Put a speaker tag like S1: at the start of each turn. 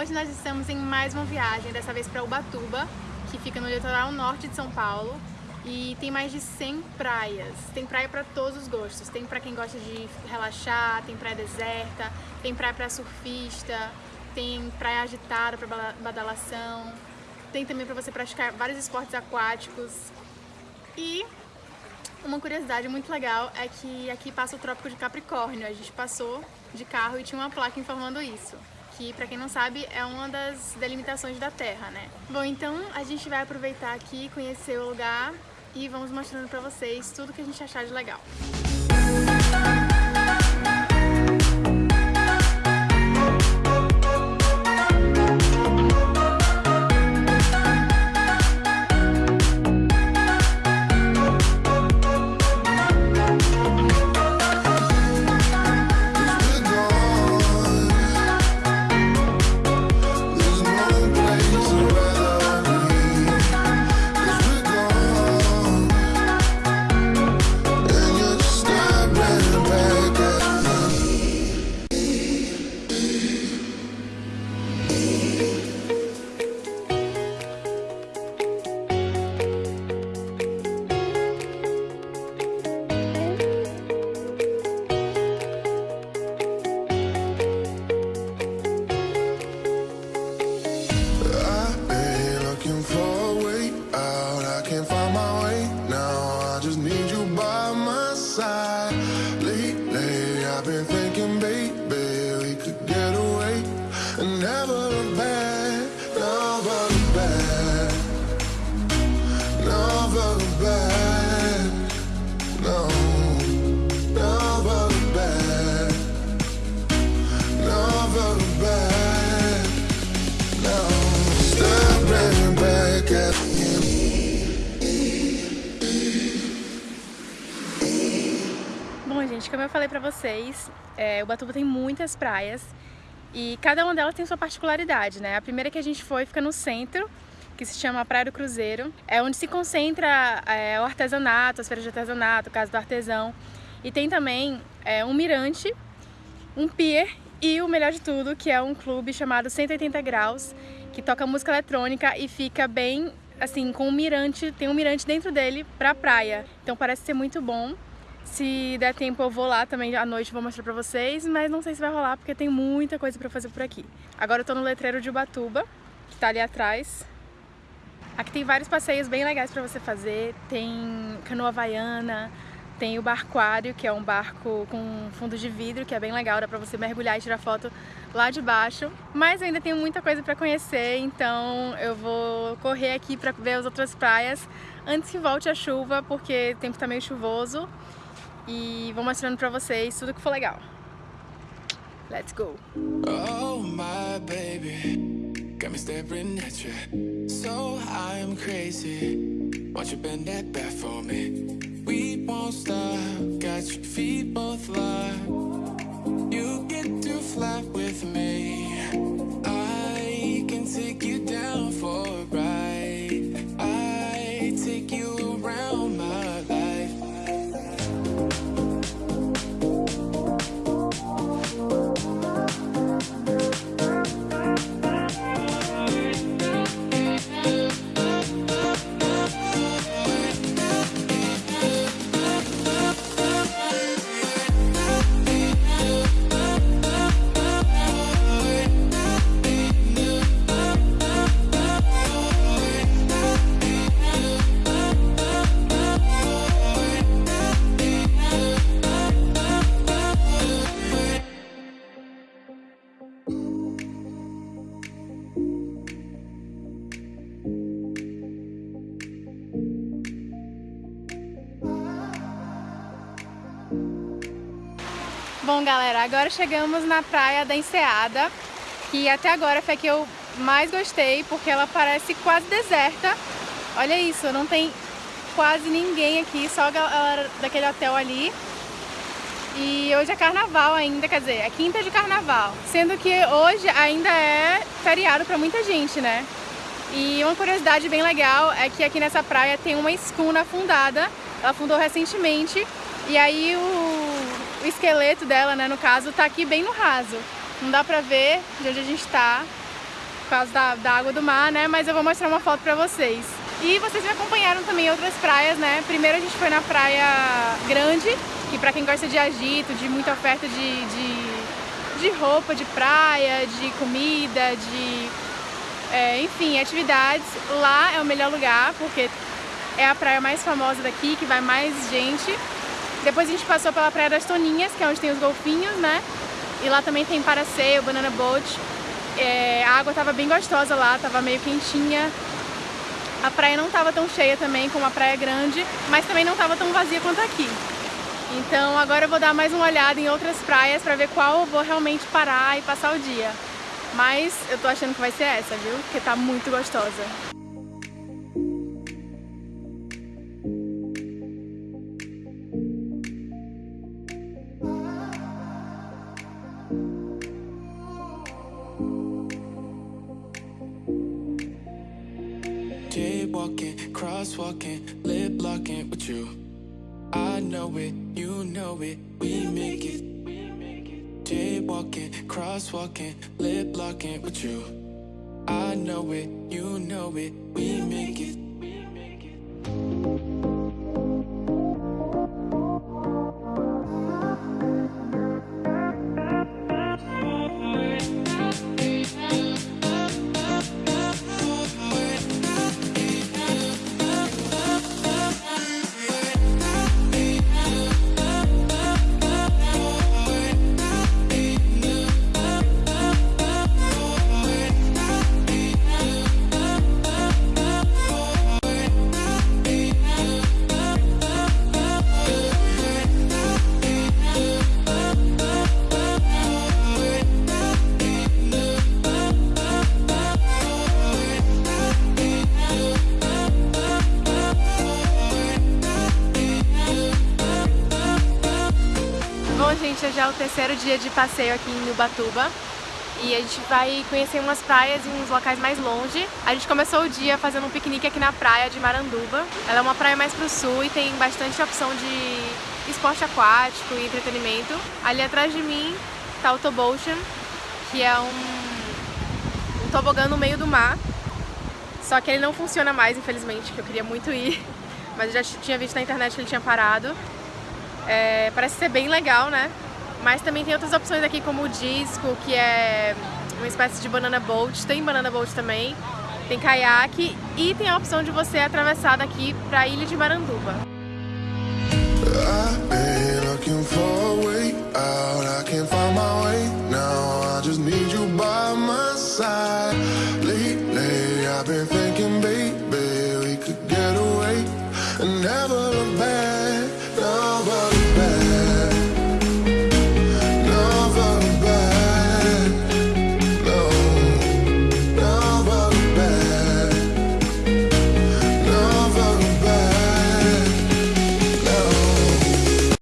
S1: Hoje nós estamos em mais uma viagem, dessa vez para Ubatuba, que fica no litoral norte de São Paulo. E tem mais de 100 praias. Tem praia para todos os gostos. Tem para quem gosta de relaxar, tem praia deserta, tem praia para surfista, tem praia agitada para badalação, tem também para você praticar vários esportes aquáticos. E uma curiosidade muito legal é que aqui passa o Trópico de Capricórnio. A gente passou de carro e tinha uma placa informando isso. Que, para quem não sabe, é uma das delimitações da Terra, né? Bom, então a gente vai aproveitar aqui, conhecer o lugar e vamos mostrando para vocês tudo que a gente achar de legal. Bom, gente, como eu falei pra vocês, é, Ubatuba tem muitas praias e cada uma delas tem sua particularidade, né? A primeira que a gente foi fica no centro, que se chama Praia do Cruzeiro. É onde se concentra é, o artesanato, as feiras de artesanato, Casa do Artesão. E tem também é, um mirante, um pier e o melhor de tudo, que é um clube chamado 180 Graus, que toca música eletrônica e fica bem, assim, com um mirante, tem um mirante dentro dele pra praia. Então parece ser muito bom. Se der tempo eu vou lá também à noite, vou mostrar pra vocês, mas não sei se vai rolar porque tem muita coisa pra fazer por aqui. Agora eu tô no letreiro de Ubatuba, que tá ali atrás. Aqui tem vários passeios bem legais pra você fazer, tem canoa havaiana, tem o barquário, que é um barco com fundo de vidro, que é bem legal, dá pra você mergulhar e tirar foto lá de baixo. Mas ainda tenho muita coisa pra conhecer, então eu vou correr aqui pra ver as outras praias antes que volte a chuva, porque o tempo tá meio chuvoso e vou mostrando pra vocês tudo que for legal. Let's go! Oh my baby, got me staring at you. So I'm crazy, won't you bend that back for me? We won't stop, got your feet both locked Bom, galera, agora chegamos na praia da Enseada, que até agora foi a que eu mais gostei, porque ela parece quase deserta. Olha isso, não tem quase ninguém aqui, só a galera daquele hotel ali. E hoje é carnaval ainda, quer dizer, é quinta de carnaval. Sendo que hoje ainda é feriado para muita gente, né? E uma curiosidade bem legal é que aqui nessa praia tem uma escuna afundada. Ela afundou recentemente e aí o, o esqueleto dela, né, no caso, tá aqui bem no raso. Não dá pra ver de onde a gente tá, causa da, da água do mar, né? Mas eu vou mostrar uma foto pra vocês. E vocês me acompanharam também em outras praias, né? Primeiro a gente foi na Praia Grande, que pra quem gosta de agito, de muita oferta de, de, de roupa, de praia, de comida, de... É, enfim, atividades. Lá é o melhor lugar, porque é a praia mais famosa daqui, que vai mais gente. Depois a gente passou pela Praia das Toninhas, que é onde tem os golfinhos, né? E lá também tem paraceio, banana boat. É, a água tava bem gostosa lá, tava meio quentinha. A praia não tava tão cheia também como a praia grande, mas também não tava tão vazia quanto aqui. Então agora eu vou dar mais uma olhada em outras praias para ver qual eu vou realmente parar e passar o dia. Mas eu tô achando que vai ser essa, viu? Porque tá muito gostosa.
S2: Jaywalking, crosswalking, lip locking with you. I know it, you know it, we make it. Jaywalking, crosswalking, lip locking with you. I know it, you know it, we make it.
S1: Gente, hoje é o terceiro dia de passeio aqui em Ubatuba e a gente vai conhecer umas praias e uns locais mais longe. A gente começou o dia fazendo um piquenique aqui na praia de Maranduba. Ela é uma praia mais pro sul e tem bastante opção de esporte aquático e entretenimento. Ali atrás de mim tá o Tobocean, que é um, um tobogã no meio do mar. Só que ele não funciona mais, infelizmente, que eu queria muito ir. Mas eu já tinha visto na internet que ele tinha parado. É, parece ser bem legal, né? Mas também tem outras opções aqui, como o disco, que é uma espécie de banana boat. Tem banana boat também. Tem caiaque e tem a opção de você atravessar daqui para a ilha de Maranduba.
S2: I